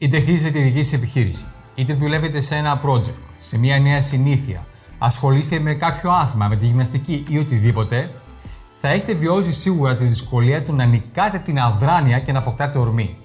Είτε χτίζετε τη δική σας επιχείρηση, είτε δουλεύετε σε ένα project, σε μια νέα συνήθεια, ασχολείστε με κάποιο άθλημα, με τη γυμναστική ή οτιδήποτε, θα έχετε βιώσει σίγουρα τη δυσκολία του να νικάτε την αδράνεια και να αποκτάτε ορμή.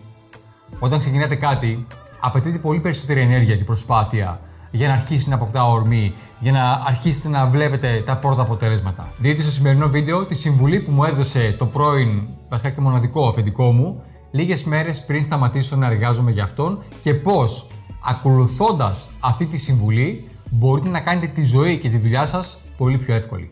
Όταν ξεκινάτε κάτι, απαιτείται πολύ περισσότερη ενέργεια και προσπάθεια για να αρχίσει να αποκτά ορμή, για να αρχίσετε να βλέπετε τα πρώτα αποτελέσματα. Δείτε στο σημερινό βίντεο τη συμβουλή που μου έδωσε το πρώην, βασικά και μοναδικό αφεντικό μου, λίγες μέρες πριν σταματήσω να εργάζομαι για αυτόν και πώς, ακολουθώντας αυτή τη συμβουλή, μπορείτε να κάνετε τη ζωή και τη δουλειά σας πολύ πιο εύκολη.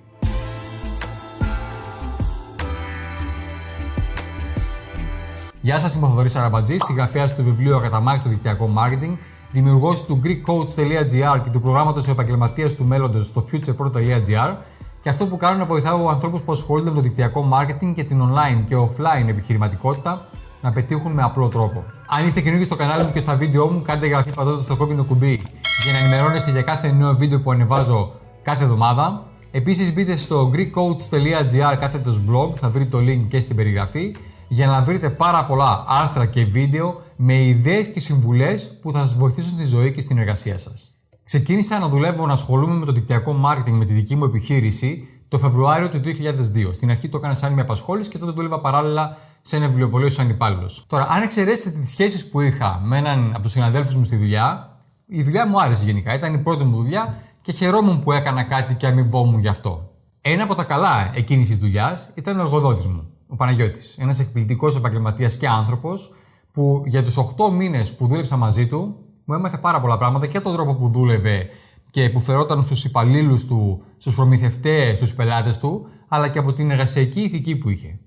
Γεια σας, είμαι ο Θοδωρής Αραμπατζής, συγγραφέας του βιβλίου Ακαταμάχητο Δικτυακό Marketing, δημιουργός του GreekCoach.gr και του προγράμματος επαγγελματίας του μέλλοντος στο futurepro.gr και αυτό που κάνω είναι να βοηθάω ανθρώπους που ασχολούνται με το δικτυακό marketing και την online και offline επιχειρηματικότητα να πετύχουν με απλό τρόπο. Αν είστε καινούργιοι στο κανάλι μου και στα βίντεο μου, κάντε εγγραφή πατώντας στο κόκκινο κουμπί για να ενημερώνεστε για κάθε νέο βίντεο που ανεβάζω κάθε εβδομάδα. Επίσης μπείτε στο greekcoach.gr κάθετος blog, θα βρείτε το link και στην περιγραφή για να βρείτε πάρα πολλά άρθρα και βίντεο με ιδέες και συμβουλές που θα σας βοηθήσουν στη ζωή και στην εργασία σας. Ξεκίνησα να δουλεύω να ασχολούμαι με το δικτυακό marketing με τη δική μου επιχείρηση το Φεβρουάριο του 2002. Στην αρχή το έκανα σαν μια απασχόληση και τότε δούλευα παράλληλα σε ένα βιβλιοπωλείο σαν υπάλληλο. Τώρα, αν εξαιρέσετε τις σχέσεις που είχα με έναν από τους συναδέλφους μου στη δουλειά, η δουλειά μου άρεσε γενικά. Ήταν η πρώτη μου δουλειά και χαιρόμουν που έκανα κάτι και αμοιβόμουν γι' αυτό. Ένα από τα καλά εκείνη τη δουλειάς ήταν ο εργοδότης μου, ο Παναγιώτης. Ένας εκπληκτικός επαγγελματίας και άνθρωπος που για τους 8 μήνες που δούλεψα μαζί του μου έμαθε πάρα πολλά πράγματα και τον τρόπο που δούλευε και που φερόταν στους υπαλλήλους του, στους προμηθευτές, στους πελάτες του, αλλά και από την εργασιακή ηθική που είχε.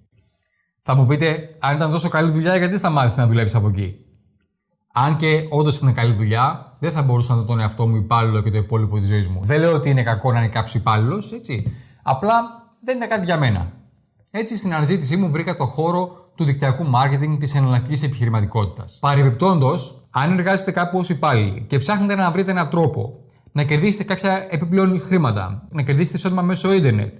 Θα μου πείτε, αν ήταν τόσο καλή δουλειά, γιατί σταμάτησε να δουλεύεις από εκεί; Αν και όντως ήταν καλή δουλειά, δεν θα μπορούσα να δω τον εαυτό μου υπάλληλο και το υπόλοιπο της ζωής μου. Δεν λέω ότι είναι κακό να είναι κάποιος υπάλληλος, έτσι. Απλά δεν ήταν κάτι για μένα. Έτσι, στην αναζήτησή μου βρήκα το χώρο του δικτυακού marketing της εναλλακτικής επιχειρηματικότητας. Παρεμπιπτόντως, αν εργάζεστε κάπου ως υπάλληλοι και ψάχνετε να βρείτε έναν τρόπο να κερδίσετε κάποια επιπλέον χρήματα, να κερδίσετε εισόδημα μέσω ίντερνετ,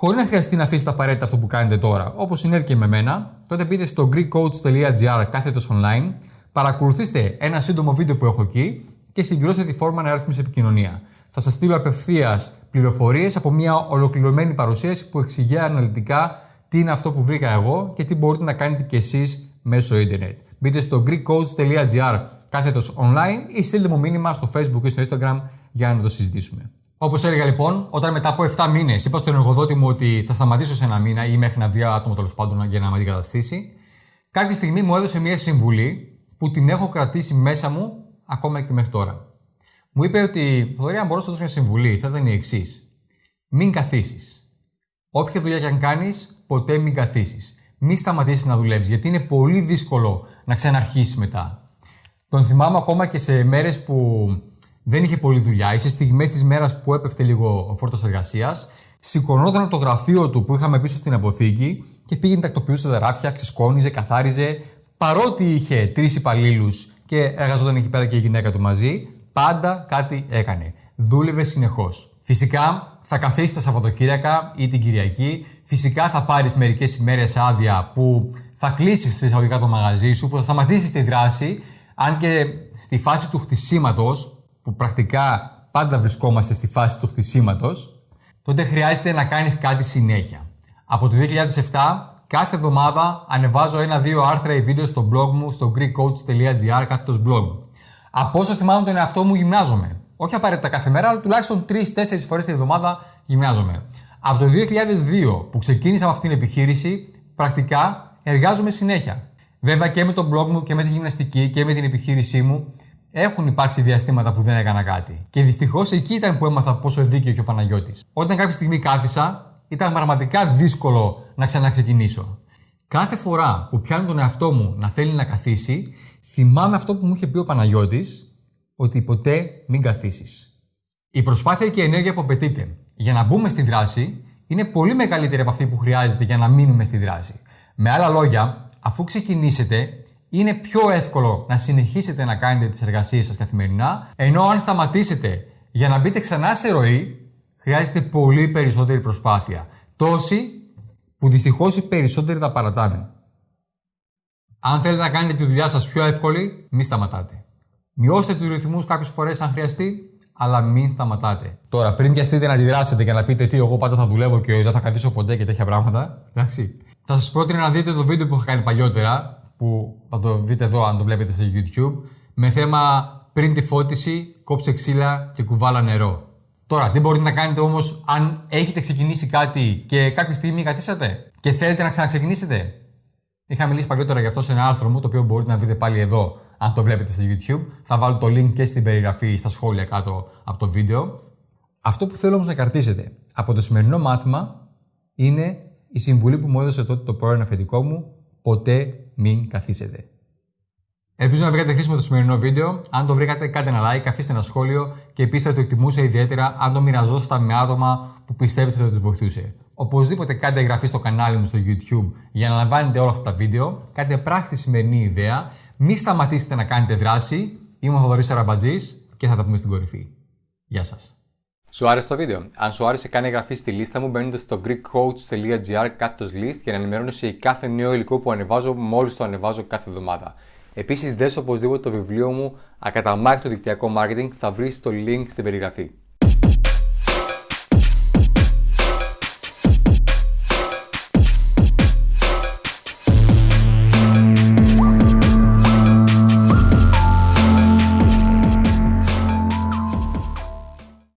χωρίς να χρειαστεί να αφήσετε απαραίτητα αυτό που κάνετε τώρα, όπως συνέβη και με μένα, τότε μπείτε στο greekcoach.gr κάθετος online, παρακολουθήστε ένα σύντομο βίντεο που έχω εκεί και συμπληρώστε τη φόρμα αναρρύθμιση επικοινωνία. Θα σας στείλω απευθείας πληροφορίες από μια ολοκληρωμένη παρουσίαση που εξηγεί αναλυτικά τι είναι αυτό που βρήκα εγώ και τι μπορείτε να κάνετε κι εσείς μέσω ίντερνετ. Μπείτε στο greekcoach.gr κάθετος online ή στείλτε μου μήνυμα στο facebook ή στο instagram για να το συζητήσουμε. Όπως έλεγα λοιπόν, όταν μετά από 7 μήνες είπα στον εργοδότη μου ότι θα σταματήσω σε ένα μήνα ή μέχρι να βρει άτομο τέλος πάντων για να με αντικαταστήσει, κάποια στιγμή μου έδωσε μια συμβουλή που την έχω κρατήσει μέσα μου ακόμα και μέχρι τώρα. Μου είπε ότι, Θοδωρή, αν μπορώ να σου δώσω μια συμβουλή, θα ήταν η εξής. Μην καθίσεις. Όποια δουλειά και αν κάνεις, ποτέ μην καθίσεις. Μην σταματήσεις να δουλεύεις, γιατί είναι πολύ δύσκολο να ξαναρχίσεις μετά. Τον θυμάμαι ακόμα και σε μέρες που δεν είχε πολλή δουλειά ή σε στιγμές της μέρας που έπεφτε λίγο ο φόρτος εργασίας, σηκωνόταν από το γραφείο του που είχαμε πίσω στην αποθήκη και πήγαινε τακτοποιούσε τα ράφια, ξεσκόνιζε, καθάριζε. Παρότι είχε τρεις υπαλλήλους και εργαζόταν εκεί πέρα και η γυναίκα του μαζί, πάντα κάτι έκανε. Δούλευε συνεχώς. Φυσικά θα καθίσει τα Σαββατοκύριακα ή την Κυριακή. Φυσικά θα πάρεις μερικές ημέρες άδεια που θα κλείσεις σε εισαγωγικά το μαγαζί σου, που θα σταματήσεις τη δράση. Αν και στη φάση του χτισήματος, που πρακτικά πάντα βρισκόμαστε στη φάση του χτισήματος, τότε χρειάζεται να κάνεις κάτι συνέχεια. Από το 2007, κάθε εβδομάδα ανεβάζω ένα-δύο άρθρα ή βίντεο στο blog μου στο greekcoach.gr κάθετος blog. Από όσο θυμάμαι τον εαυτό μου, γυμνάζομαι. Όχι απαραίτητα κάθε μέρα, αλλά τουλάχιστον 3-4 φορές την εβδομάδα γυμνάζομαι. Από το 2002 που ξεκίνησα με αυτή την επιχείρηση, πρακτικά εργάζομαι συνέχεια. Βέβαια και με τον blog μου και με τη γυμναστική και με την επιχείρησή μου έχουν υπάρξει διαστήματα που δεν έκανα κάτι. Και δυστυχώς εκεί ήταν που έμαθα πόσο δίκαιο είχε ο Παναγιώτης. Όταν κάποια στιγμή κάθισα, ήταν πραγματικά δύσκολο να ξαναξεκινήσω. Κάθε φορά που πιάνω τον εαυτό μου να θέλει να καθίσει, θυμάμαι αυτό που μου είχε πει ο Παναγιώτης, ότι ποτέ μην καθίσεις. Η προσπάθεια και η ενέργεια που απαιτείται για να μπούμε στη δράση είναι πολύ μεγαλύτερη από αυτή που χρειάζεται για να μείνουμε στη δράση. Με άλλα λόγια, αφού ξεκινήσετε, είναι πιο εύκολο να συνεχίσετε να κάνετε τις εργασίες σας καθημερινά, ενώ αν σταματήσετε για να μπείτε ξανά σε ροή, χρειάζεται πολύ περισσότερη προσπάθεια. Τόση που δυστυχώς οι περισσότεροι τα παρατάνε. Αν θέλετε να κάνετε τη δουλειά σας πιο εύκολη, μην σταματάτε. Μειώστε τους ρυθμούς κάποιες φορές αν χρειαστεί, αλλά μην σταματάτε. Τώρα, πριν βιαστείτε να αντιδράσετε και να πείτε τι, εγώ πάντα θα δουλεύω και δεν θα κρατήσω ποτέ και τέτοια πράγματα, εντάξει. Θα σας πρότεινα να δείτε το βίντεο που είχα κάνει παλιότερα, που θα το δείτε εδώ αν το βλέπετε στο YouTube, με θέμα πριν τη φώτιση, κόψε ξύλα και κουβάλα νερό. Τώρα, τι μπορείτε να κάνετε όμως αν έχετε ξεκινήσει κάτι και κάποια στιγμή καθίσατε και θέλετε να ξαναξεκινήσετε; Είχα μιλήσει παλιότερα γι' αυτό σε ένα άρθρο μου, το οποίο μπορείτε να δείτε πάλι εδώ, αν το βλέπετε στο YouTube. Θα βάλω το link και στην περιγραφή, στα σχόλια κάτω από το βίντεο. Αυτό που θέλω όμως να κρατήσετε από το σημερινό μάθημα είναι η συμβουλή που μου έδωσε τότε το πρώην αφεντικό μου: ποτέ μην καθίσετε. Ελπίζω να βρήκατε χρήσιμο το σημερινό βίντεο. Αν το βρήκατε, κάντε ένα like, αφήστε ένα σχόλιο και επίση θα το εκτιμούσα ιδιαίτερα αν το μοιραζόσασταν με άτομα που πιστεύετε ότι θα τους βοηθούσε. Οπωσδήποτε κάντε εγγραφή στο κανάλι μου στο YouTube για να λαμβάνετε όλα αυτά τα βίντεο. Κάντε πράξη τη σημερινή ιδέα. Μην σταματήσετε να κάνετε δράση. Είμαι ο Θοδωρής Αραμπατζής και θα τα πούμε στην κορυφή. Γεια σας. Σου άρεσε το βίντεο; Αν σου άρεσε, κάνε εγγραφή στη λίστα μου μπαίνοντας στο greekcoach.gr κάθετος list για να ενημερώνεσαι για κάθε νέο υλικό που ανεβάζω μόλις το ανεβάζω κάθε εβδομάδα. Επίσης, δες οπωσδήποτε το βιβλίο μου Ακαταμάχητο δικτυακό marketing, θα βρεις το link στην περιγραφή.